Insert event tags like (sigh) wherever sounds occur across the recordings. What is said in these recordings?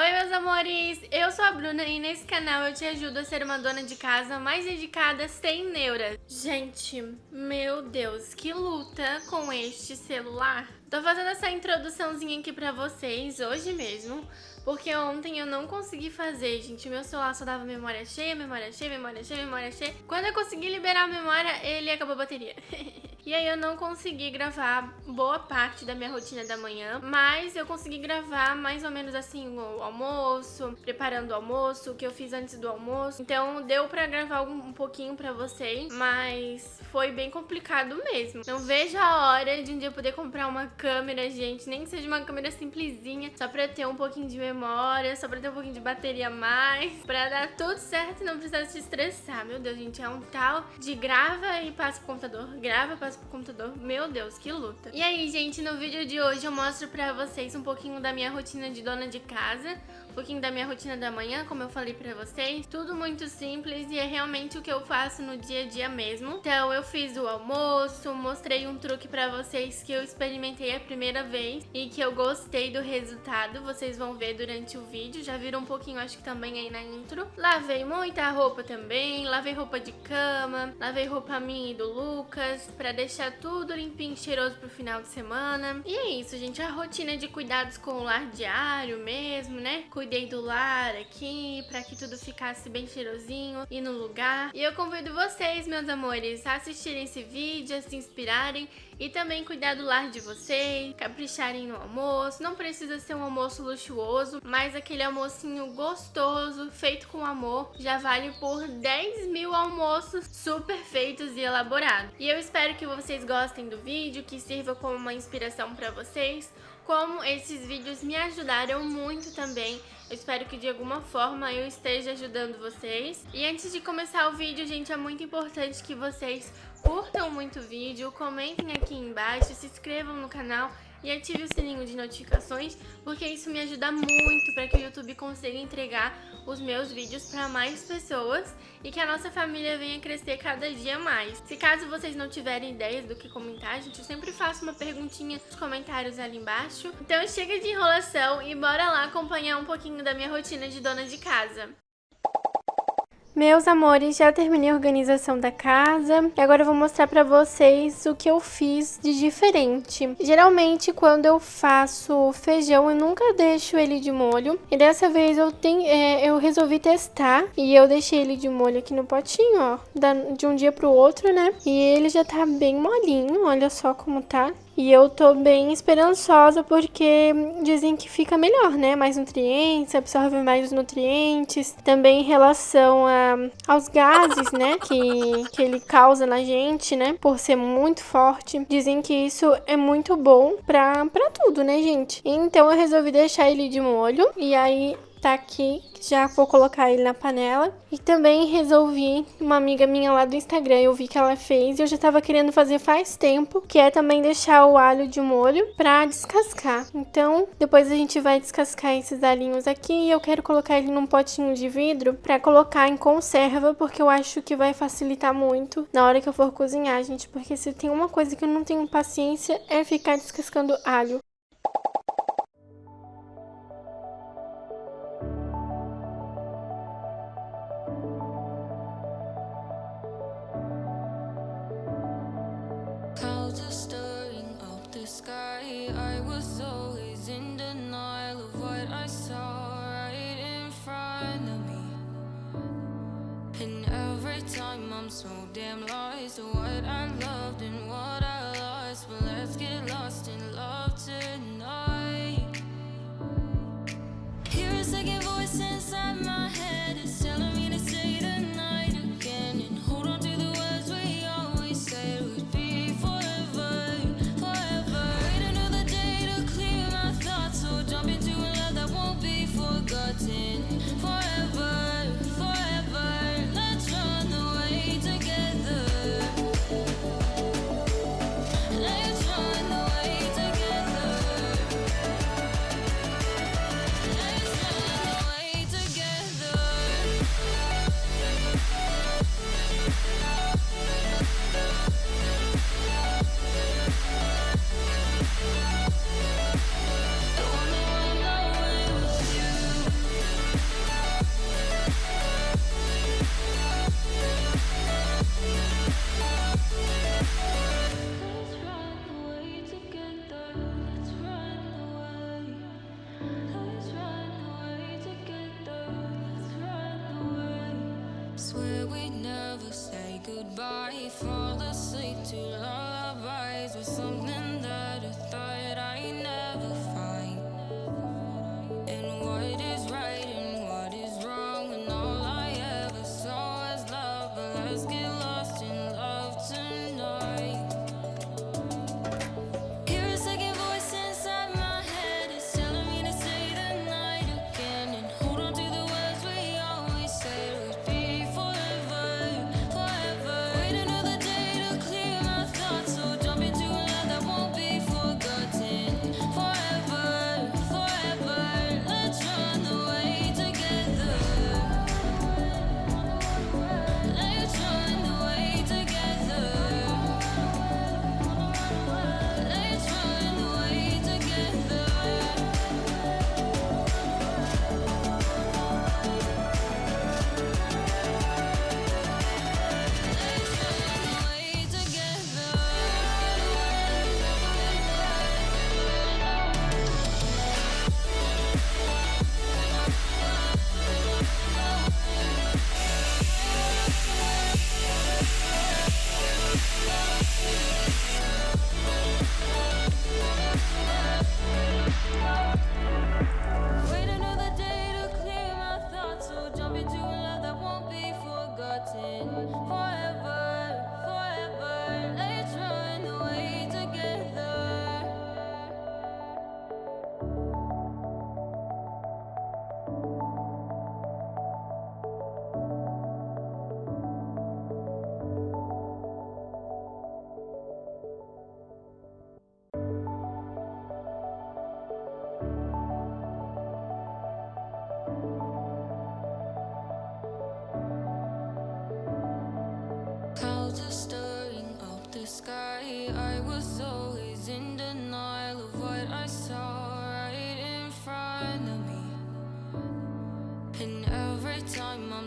Oi, meus amores! Eu sou a Bruna e nesse canal eu te ajudo a ser uma dona de casa mais dedicada sem neuras. Gente, meu Deus, que luta com este celular! Tô fazendo essa introduçãozinha aqui pra vocês hoje mesmo, porque ontem eu não consegui fazer, gente. Meu celular só dava memória cheia, memória cheia, memória cheia, memória cheia. Quando eu consegui liberar a memória, ele acabou a bateria. (laughs) E aí eu não consegui gravar boa parte da minha rotina da manhã, mas eu consegui gravar mais ou menos assim o almoço, preparando o almoço, o que eu fiz antes do almoço. Então deu pra gravar um pouquinho pra vocês, mas foi bem complicado mesmo. Não vejo a hora de um dia poder comprar uma câmera, gente, nem que seja uma câmera simplesinha, só pra ter um pouquinho de memória, só pra ter um pouquinho de bateria a mais, pra dar tudo certo e não precisar se estressar. Meu Deus, gente, é um tal de grava e passa pro computador, grava passa pro computador. Meu Deus, que luta. E aí, gente, no vídeo de hoje eu mostro pra vocês um pouquinho da minha rotina de dona de casa, um pouquinho da minha rotina da manhã, como eu falei pra vocês. Tudo muito simples e é realmente o que eu faço no dia a dia mesmo. Então eu fiz o almoço, mostrei um truque pra vocês que eu experimentei a primeira vez e que eu gostei do resultado. Vocês vão ver durante o vídeo, já viram um pouquinho acho que também aí na intro. Lavei muita roupa também, lavei roupa de cama, lavei roupa minha e do Lucas, pra deixar tudo limpinho e cheiroso pro final de semana. E é isso, gente, a rotina de cuidados com o lar diário mesmo, né? Cuidei do lar aqui, pra que tudo ficasse bem cheirosinho e no lugar. E eu convido vocês, meus amores, a assistirem esse vídeo, a se inspirarem e também cuidar do lar de vocês, capricharem no almoço. Não precisa ser um almoço luxuoso, mas aquele almocinho gostoso, feito com amor, já vale por 10 mil almoços super feitos e elaborados. E eu espero que vocês gostem do vídeo, que sirva como uma inspiração para vocês. Como esses vídeos me ajudaram muito também, eu espero que de alguma forma eu esteja ajudando vocês. E antes de começar o vídeo, gente, é muito importante que vocês curtam muito o vídeo, comentem aqui embaixo, se inscrevam no canal e ative o sininho de notificações, porque isso me ajuda muito para que o YouTube consiga entregar os meus vídeos para mais pessoas e que a nossa família venha crescer cada dia mais. Se caso vocês não tiverem ideias do que comentar, gente, eu sempre faço uma perguntinha nos comentários ali embaixo. Então chega de enrolação e bora lá acompanhar um pouquinho da minha rotina de dona de casa. Meus amores, já terminei a organização da casa e agora eu vou mostrar pra vocês o que eu fiz de diferente. Geralmente, quando eu faço feijão, eu nunca deixo ele de molho. E dessa vez eu, tenho, é, eu resolvi testar e eu deixei ele de molho aqui no potinho, ó, de um dia pro outro, né? E ele já tá bem molinho, olha só como tá. E eu tô bem esperançosa porque dizem que fica melhor, né? Mais nutrientes, absorve mais os nutrientes. Também em relação a, aos gases, né? Que, que ele causa na gente, né? Por ser muito forte. Dizem que isso é muito bom pra, pra tudo, né, gente? Então eu resolvi deixar ele de molho. E aí tá aqui, já vou colocar ele na panela. E também resolvi, uma amiga minha lá do Instagram, eu vi que ela fez e eu já tava querendo fazer faz tempo, que é também deixar o alho de molho pra descascar. Então, depois a gente vai descascar esses alhinhos aqui e eu quero colocar ele num potinho de vidro pra colocar em conserva, porque eu acho que vai facilitar muito na hora que eu for cozinhar, gente, porque se tem uma coisa que eu não tenho paciência é ficar descascando alho.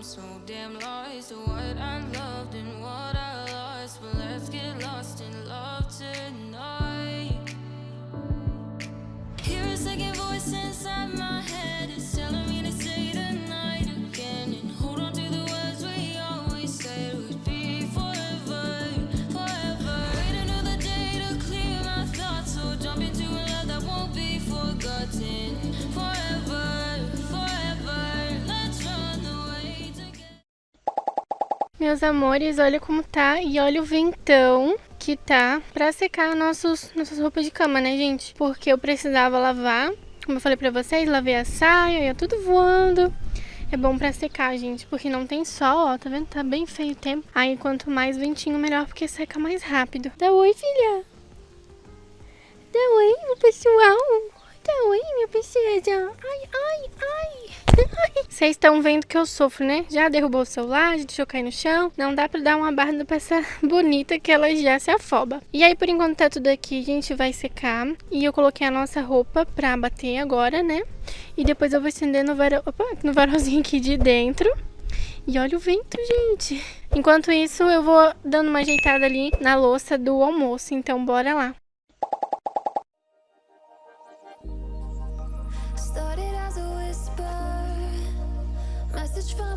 So damn lost to what I loved and what I lost. But let's get lost in love tonight. Hear a second voice inside my head. It's telling me to say tonight again. And hold on to the words we always said would be forever, forever. Wait another day to clear my thoughts. So jump into a love that won't be forgotten. Meus amores, olha como tá e olha o ventão que tá pra secar nossos, nossas roupas de cama, né, gente? Porque eu precisava lavar, como eu falei pra vocês, lavei a saia, ia tudo voando. É bom pra secar, gente, porque não tem sol, ó, tá vendo? Tá bem feio o tempo. Aí quanto mais ventinho, melhor, porque seca mais rápido. Dá oi, filha. Dá oi, pessoal. Dá oi, minha princesa. Ai, ai, ai. (laughs) Vocês estão vendo que eu sofro, né? Já derrubou o celular, já deixou cair no chão. Não dá pra dar uma barra pra essa (laughs) bonita que ela já se afoba. E aí, por enquanto tá tudo aqui, a gente vai secar. E eu coloquei a nossa roupa pra bater agora, né? E depois eu vou estender no, varão, opa, no varalzinho aqui de dentro. E olha o vento, gente. Enquanto isso, eu vou dando uma ajeitada ali na louça do almoço. Então, bora lá. Message from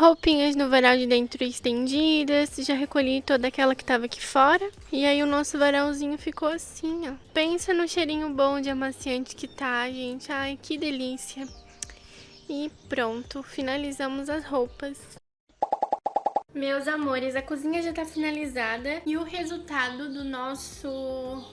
Roupinhas no varal de dentro estendidas, já recolhi toda aquela que tava aqui fora. E aí o nosso varalzinho ficou assim, ó. Pensa no cheirinho bom de amaciante que tá, gente. Ai, que delícia. E pronto, finalizamos as roupas. Meus amores, a cozinha já tá finalizada e o resultado do nosso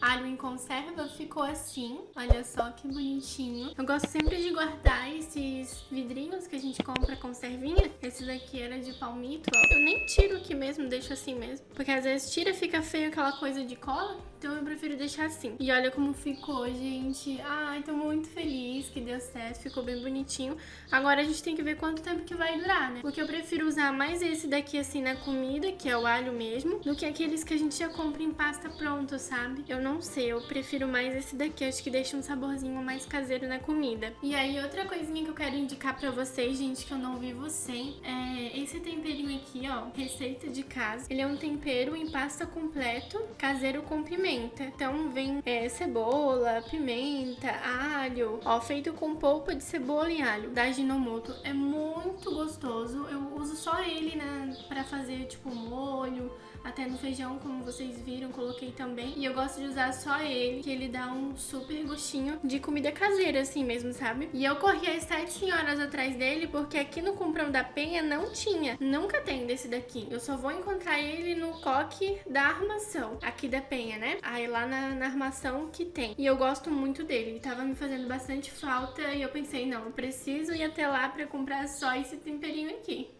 alho em conserva ficou assim. Olha só que bonitinho. Eu gosto sempre de guardar esses vidrinhos que a gente compra conservinha. Esse daqui era de palmito, ó. Eu nem tiro aqui mesmo, deixo assim mesmo. Porque às vezes tira, fica feio aquela coisa de cola. Então eu prefiro deixar assim. E olha como ficou, gente. Ai, tô muito feliz que deu certo, ficou bem bonitinho. Agora a gente tem que ver quanto tempo que vai durar, né? Porque eu prefiro usar mais esse daqui assim na comida, que é o alho mesmo, do que aqueles que a gente já compra em pasta pronto, sabe? Eu não sei, eu prefiro mais esse daqui, acho que deixa um saborzinho mais caseiro na comida. E aí outra coisinha que eu quero indicar pra vocês, gente, que eu não vivo sem, é esse temperinho aqui, ó, receita de casa. Ele é um tempero em pasta completo, caseiro com pimenta. Então vem é, cebola, pimenta, alho, ó, feito com polpa de cebola e alho, da Ginomoto. É muito gostoso, eu uso só ele na, pra fazer, tipo, molho, até no feijão, como vocês viram, coloquei também. E eu gosto de usar só ele, que ele dá um super gostinho de comida caseira, assim mesmo, sabe? E eu corri às 7 horas atrás dele, porque aqui no Comprão da Penha não tinha. Nunca tem desse daqui. Eu só vou encontrar ele no coque da armação, aqui da Penha, né? Aí lá na, na armação que tem. E eu gosto muito dele. Ele tava me fazendo bastante falta e eu pensei, não, eu preciso ir até lá pra comprar só esse temperinho aqui.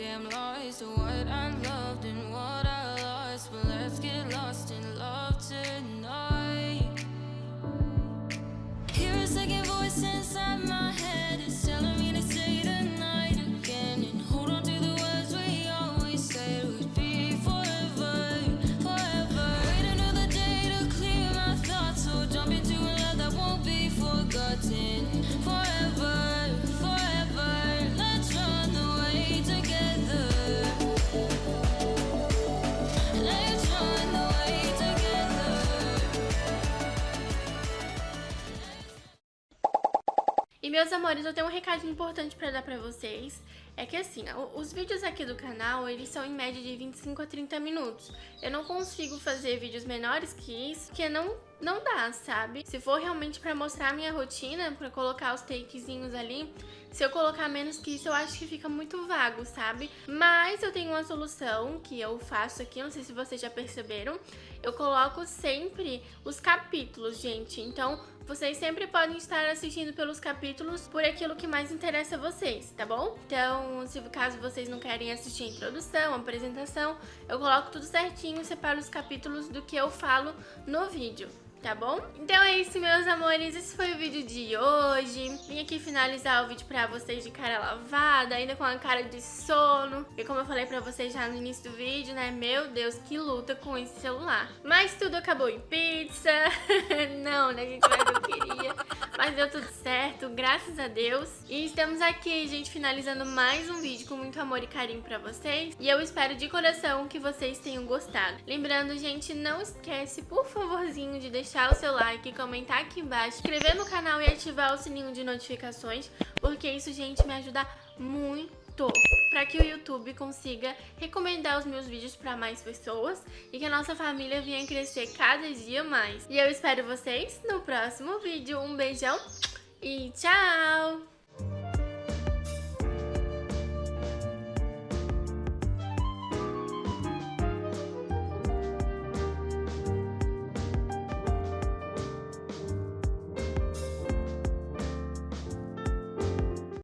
Damn lost to what I loved and what I lost. But let's get lost in love tonight. Meus amores, eu tenho um recadinho importante pra dar pra vocês. É que assim, os vídeos aqui do canal, eles são em média de 25 a 30 minutos. Eu não consigo fazer vídeos menores que isso, porque não, não dá, sabe? Se for realmente pra mostrar a minha rotina, pra colocar os takezinhos ali, se eu colocar menos que isso, eu acho que fica muito vago, sabe? Mas eu tenho uma solução que eu faço aqui, não sei se vocês já perceberam. Eu coloco sempre os capítulos, gente. Então, vocês sempre podem estar assistindo pelos capítulos por aquilo que mais interessa a vocês, tá bom? Então, se caso vocês não querem assistir a introdução, a apresentação, eu coloco tudo certinho separo os capítulos do que eu falo no vídeo. Tá bom? Então é isso, meus amores. Esse foi o vídeo de hoje. Vim aqui finalizar o vídeo pra vocês de cara lavada, ainda com a cara de sono. E como eu falei pra vocês já no início do vídeo, né? Meu Deus, que luta com esse celular. Mas tudo acabou em pizza. (laughs) Não, né, gente? Mas eu queria. Mas deu tudo certo, graças a Deus. E estamos aqui, gente, finalizando mais um vídeo com muito amor e carinho pra vocês. E eu espero de coração que vocês tenham gostado. Lembrando, gente, não esquece, por favorzinho, de deixar o seu like, comentar aqui embaixo, inscrever no canal e ativar o sininho de notificações, porque isso, gente, me ajuda muito para que o YouTube consiga recomendar os meus vídeos para mais pessoas e que a nossa família venha crescer cada dia mais. E eu espero vocês no próximo vídeo. Um beijão e tchau!